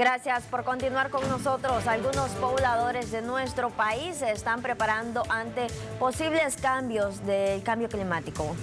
Gracias por continuar con nosotros. Algunos pobladores de nuestro país se están preparando ante posibles cambios del cambio climático.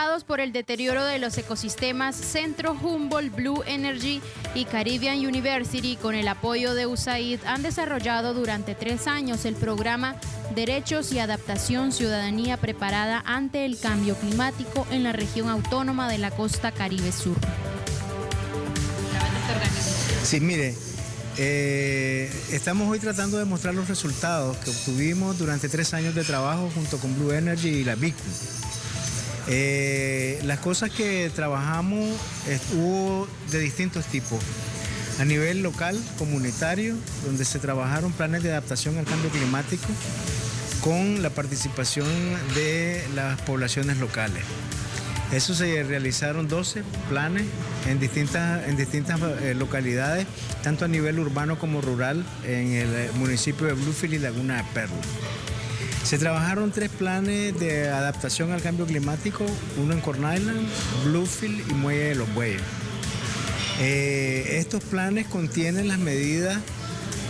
Preocupados por el deterioro de los ecosistemas, Centro Humboldt Blue Energy y Caribbean University, con el apoyo de USAID, han desarrollado durante tres años el programa Derechos y Adaptación Ciudadanía Preparada ante el Cambio Climático en la región autónoma de la costa Caribe Sur. Sí, mire, eh, estamos hoy tratando de mostrar los resultados que obtuvimos durante tres años de trabajo junto con Blue Energy y la BICU. Eh, las cosas que trabajamos estuvo de distintos tipos. A nivel local, comunitario, donde se trabajaron planes de adaptación al cambio climático con la participación de las poblaciones locales. Eso se realizaron 12 planes en distintas, en distintas eh, localidades, tanto a nivel urbano como rural, en el municipio de Bluefield y Laguna de Perla. Se trabajaron tres planes de adaptación al cambio climático, uno en Corn Island, Bluefield y Muelle de los Bueyes. Eh, estos planes contienen las medidas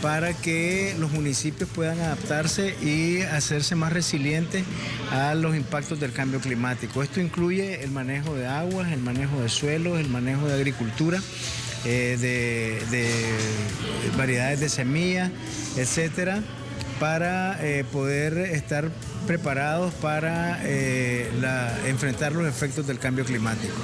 para que los municipios puedan adaptarse y hacerse más resilientes a los impactos del cambio climático. Esto incluye el manejo de aguas, el manejo de suelos, el manejo de agricultura, eh, de, de variedades de semillas, etcétera para eh, poder estar preparados para eh, enfrentar los efectos del cambio climático.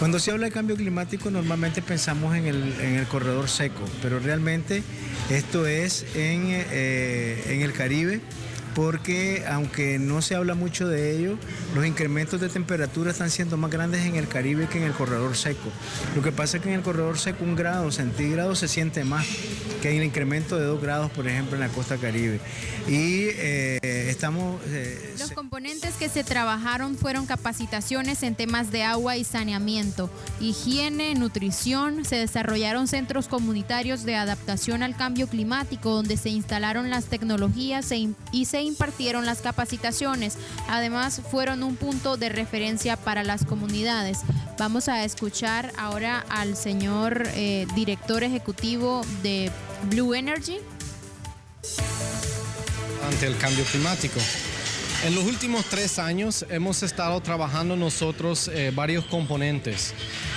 Cuando se habla de cambio climático normalmente pensamos en el, corredor seco, pero realmente esto es en, eh, en el Caribe, porque aunque no se habla mucho de ello, los incrementos de temperatura están siendo más grandes en el Caribe que en el corredor seco. Lo que pasa es que en el corredor seco un grado centígrado se siente más que en el incremento de dos grados, por ejemplo, en la costa caribe. Y eh, estamos... Eh, los componentes que se trabajaron fueron capacitaciones en temas de agua y saneamiento, higiene, nutrición, se desarrollaron centros comunitarios de adaptación al cambio climático donde se instalaron las tecnologías y se impartieron las capacitaciones. Además, fueron un punto de referencia para las comunidades. Vamos a escuchar ahora al señor eh, director ejecutivo de Blue Energy. Ante el cambio climático. En los últimos tres años hemos estado trabajando nosotros eh, varios componentes,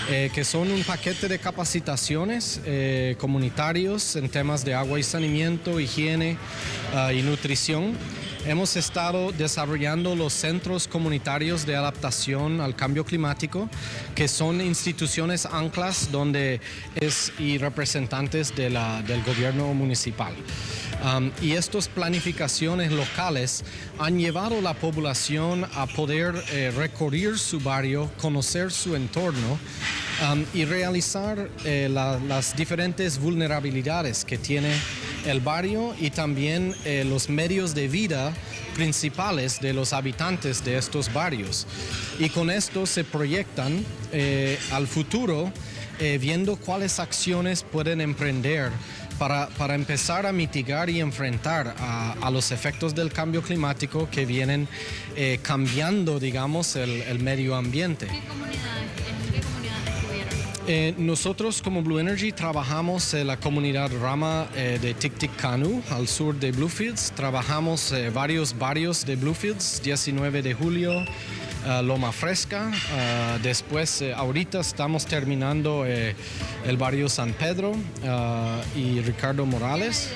eh, que son un paquete de capacitaciones eh, comunitarios en temas de agua y saneamiento, higiene ah, y nutrición. Hemos estado desarrollando los centros comunitarios de adaptación al cambio climático, que son instituciones anclas donde es y representantes del gobierno municipal. Um, y estas planificaciones locales han llevado a la población a poder eh, recorrer su barrio, conocer su entorno um, y realizar eh, las diferentes vulnerabilidades que tiene el barrio y también eh, los medios de vida principales de los habitantes de estos barrios. Y con esto se proyectan eh, al futuro eh, viendo cuáles acciones pueden emprender para, empezar a mitigar y enfrentar a, los efectos del cambio climático que vienen cambiando, digamos, el, medio ambiente. Eh, nosotros como Blue Energy trabajamos en la comunidad Rama eh, de Tiktikanu, al sur de Bluefields. Trabajamos eh, varios barrios de Bluefields, 19 de julio, Loma Fresca. después, ahorita estamos terminando el barrio San Pedro y Ricardo Morales.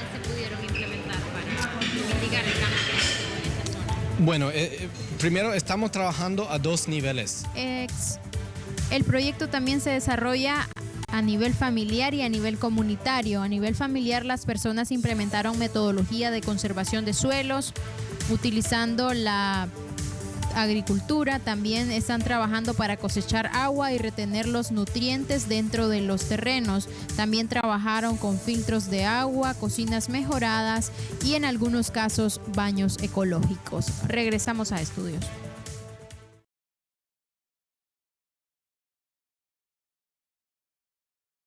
Bueno, primero estamos trabajando a dos niveles. El proyecto también se desarrolla a nivel familiar y a nivel comunitario. A nivel familiar las personas implementaron metodología de conservación de suelos, utilizando la agricultura, también están trabajando para cosechar agua y retener los nutrientes dentro de los terrenos. También trabajaron con filtros de agua, cocinas mejoradas y en algunos casos baños ecológicos. Regresamos a estudios.